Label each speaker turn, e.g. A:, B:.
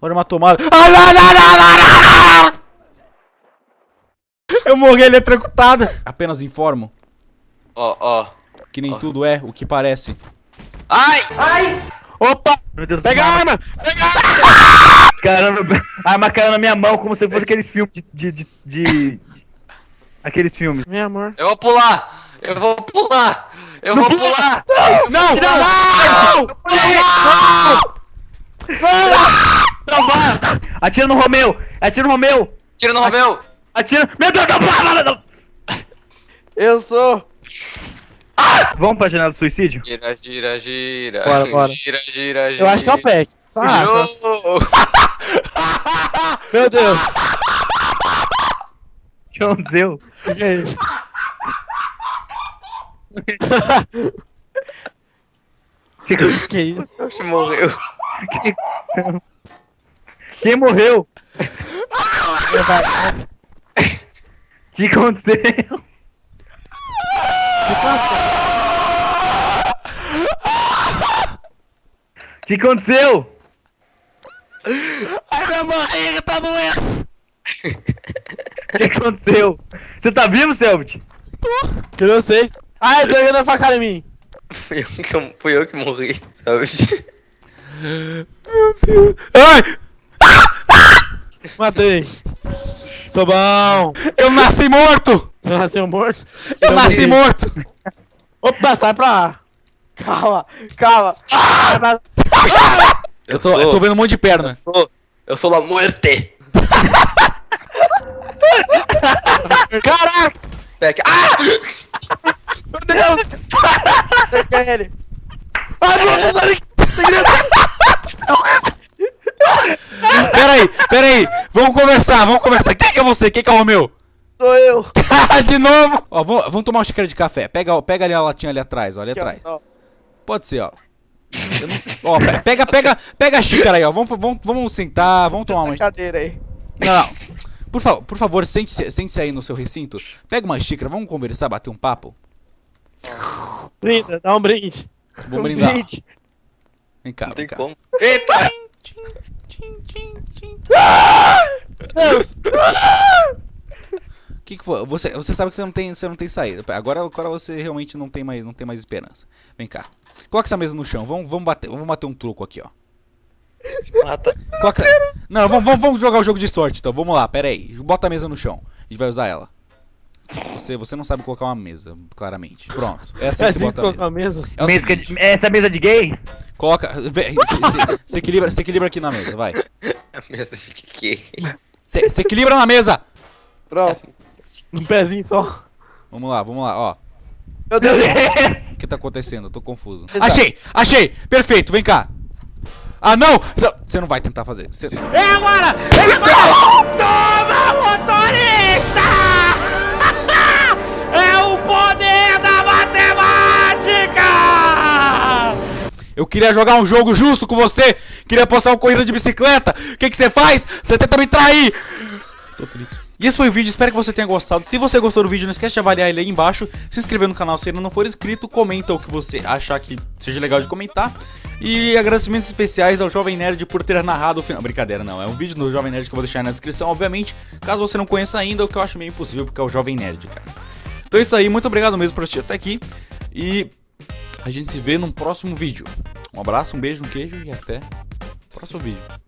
A: Olha uma tomada. Ah! Eu morri eletrocutada. Apenas informo
B: Ó, ó.
A: que nem
B: Ó.
A: tudo é o que parece.
B: Ai!
C: Opa!
D: Meu Deus
C: Pega a
D: uma
C: arma!
D: Caramba, a arma caiu na minha mão como se fosse aqueles filmes de. de, de, de- Aqueles filmes.
C: Meu amor.
B: Eu vou pular! Eu vou pular! Eu vou pular!
A: Não! Não!
D: Não, vai! Atira no Romeu! Atira no Romeu!
B: Tira no Romeu!
D: Atira. Meu Deus, não, não, não, não.
C: Eu sou.
D: Vamos pra janela do suicídio?
B: Gira, gira, gira.
C: Bora, bora.
B: Gira, gira, gira.
C: Eu acho que é o Peck. Só. Meu Deus.
D: O que aconteceu?
C: O que é isso?
D: Que
C: O que isso?
B: Oxe, morreu.
D: Quem morreu? O que aconteceu? O que aconteceu?
C: Ai, minha barriga tá doendo.
D: O que aconteceu? Você tá vivo, Selbit?
C: Eu sei. Ai, tô jogando a facada em mim.
B: Fui eu que, eu- fui eu que morri, sabe?
A: Ai!
C: Matei. Sou bom.
A: Eu nasci morto!
C: Eu nasceu morto.
A: Eu nasci morto!
C: Opa, sai pra lá.
E: Calma, calma.
A: Eu tô, eu tô vendo um monte de perna.
B: Eu sou, eu sou La Muerte!
C: Caraca.
B: Ah!
C: Meu Deus.
E: Acertei ele.
C: Ai, meu Deus. olha aqui.
A: Pera aí, pera aí. Vamos conversar, vamos conversar. Quem que é você? Quem que é o Romeu?
E: Sou eu.
A: de novo! Ó, vamos, vamos tomar uma xícara de café. Pega, pega ali a latinha ali atrás, ó, ali atrás.
E: ó.
A: Pode ser, ó. Não- Ó, pe- pega, pega, pega a xícara aí, ó. Vamos, vamos, vamos sentar, vamos tomar uma.
E: Cadeira aí.
A: Não, não. Por, fa por favor, sente-se sente aí no seu recinto. Pega uma xícara, vamos conversar, bater um papo.
C: Brinda, dá um brinde.
A: Vamos brindar.
E: Brinde.
A: Vem cá,
B: Não
A: vem
B: tem
A: cá.
B: como. Eita!
A: Tchim, tchim, tchim.
C: Deus.
A: O que, que foi? Você, você sabe que você não tem, você não tem saída. Agora, agora você realmente não tem mais, não tem mais esperança. Vem cá. Coloca essa mesa no chão. Vamos, vamos bater, vamos bater um truco aqui, ó.
B: Mata.
A: Coloca... Não, vamos, vamos, vamos jogar o jogo de sorte, então. Vamos lá, pera aí. Bota a mesa no chão. A gente vai usar ela. Você, você não sabe colocar uma mesa, claramente. Pronto. É assim
C: É
A: que se bota a mesa.
C: a mesa.
A: É
D: Mesa
A: seguinte,
D: de- Essa é mesa de gay?
A: coloca... vê- Se, se- se equilibra, se equilibra aqui na mesa, vai.
B: A mesa de que?
A: Se, se equilibra na mesa!
E: Pronto.
C: Um pezinho só.
A: Vamos lá, vamos lá, ó.
E: Meu Deus.
A: O que tá acontecendo? Eu tô confuso. Achei! Achei! Perfeito, vem cá! Ah, não! Você não vai tentar fazer. Cê-
C: É
A: Eu queria jogar um jogo justo com você! Queria postar uma corrida de bicicleta! O que que você faz? Você tenta me trair! Tô triste. E esse foi o vídeo, espero que você tenha gostado. Se você gostou do vídeo, não esquece de avaliar ele aí embaixo. Se inscrever no canal se ainda não for inscrito. Comenta o que você achar que seja legal de comentar. E agradecimentos especiais ao Jovem Nerd por ter narrado o final. Brincadeira, não. É um vídeo do Jovem Nerd que eu vou deixar aí na descrição, obviamente. Caso você não conheça ainda, o que eu acho meio impossível, porque é o Jovem Nerd, cara. Então é isso aí, muito obrigado mesmo por assistir até aqui. E a gente se vê num próximo vídeo. Um abraço, um beijo, um queijo e até o próximo vídeo.